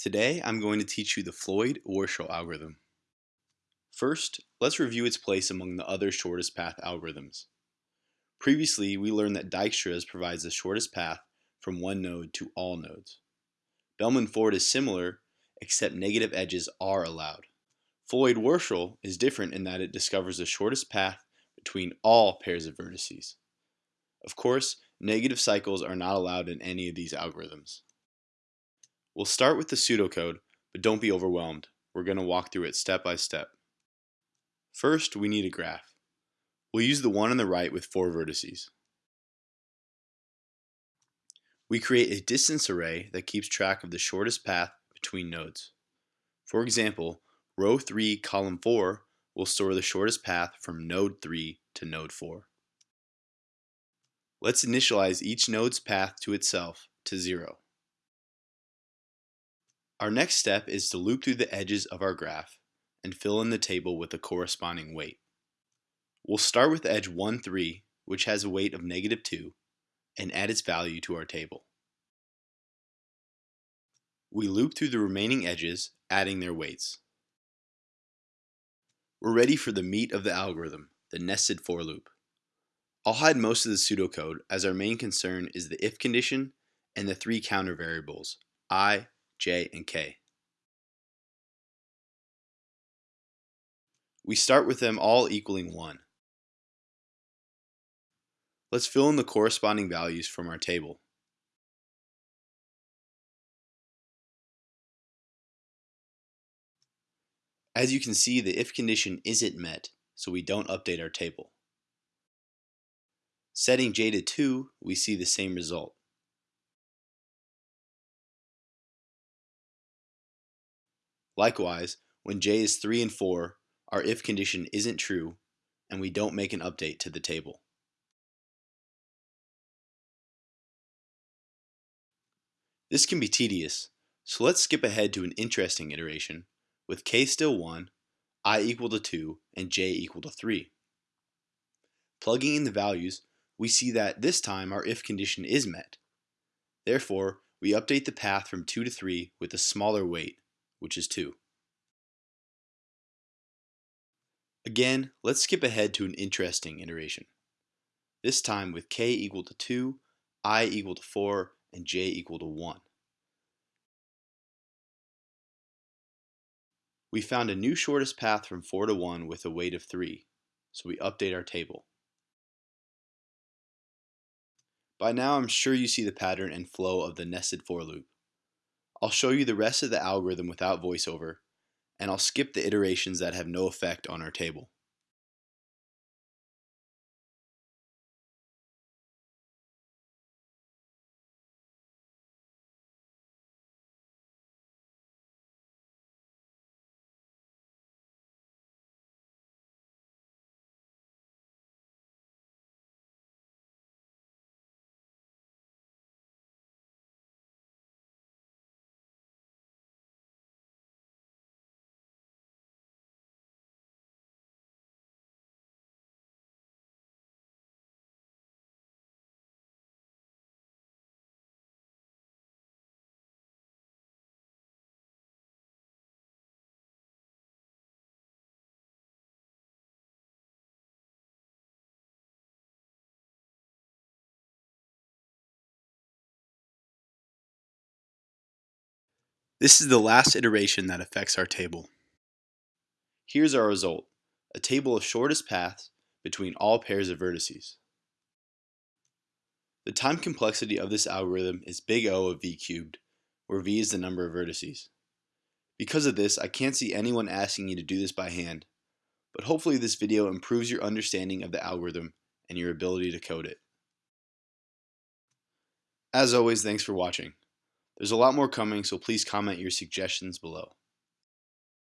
Today I'm going to teach you the Floyd-Warshall algorithm. First, let's review its place among the other shortest path algorithms. Previously, we learned that Dijkstra's provides the shortest path from one node to all nodes. Bellman-Ford is similar, except negative edges are allowed. Floyd-Warshall is different in that it discovers the shortest path between all pairs of vertices. Of course, negative cycles are not allowed in any of these algorithms. We'll start with the pseudocode, but don't be overwhelmed. We're going to walk through it step by step. First, we need a graph. We'll use the one on the right with four vertices. We create a distance array that keeps track of the shortest path between nodes. For example, row 3, column 4 will store the shortest path from node 3 to node 4. Let's initialize each node's path to itself to 0. Our next step is to loop through the edges of our graph and fill in the table with the corresponding weight. We'll start with edge 1, 3, which has a weight of negative 2, and add its value to our table. We loop through the remaining edges, adding their weights. We're ready for the meat of the algorithm, the nested for loop. I'll hide most of the pseudocode as our main concern is the if condition and the three counter variables, i, J, and K. We start with them all equaling 1. Let's fill in the corresponding values from our table. As you can see, the if condition isn't met, so we don't update our table. Setting j to 2, we see the same result. Likewise, when j is 3 and 4, our if condition isn't true, and we don't make an update to the table. This can be tedious, so let's skip ahead to an interesting iteration with k still 1, i equal to 2, and j equal to 3. Plugging in the values, we see that this time our if condition is met. Therefore, we update the path from 2 to 3 with a smaller weight, which is 2. Again, let's skip ahead to an interesting iteration. This time with k equal to 2, i equal to 4, and j equal to 1. We found a new shortest path from 4 to 1 with a weight of 3, so we update our table. By now I'm sure you see the pattern and flow of the nested for loop. I'll show you the rest of the algorithm without voiceover, and I'll skip the iterations that have no effect on our table. This is the last iteration that affects our table. Here's our result, a table of shortest paths between all pairs of vertices. The time complexity of this algorithm is big O of v cubed, where v is the number of vertices. Because of this, I can't see anyone asking you to do this by hand, but hopefully this video improves your understanding of the algorithm and your ability to code it. As always, thanks for watching. There's a lot more coming, so please comment your suggestions below.